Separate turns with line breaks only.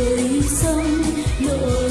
đời sông. nỗi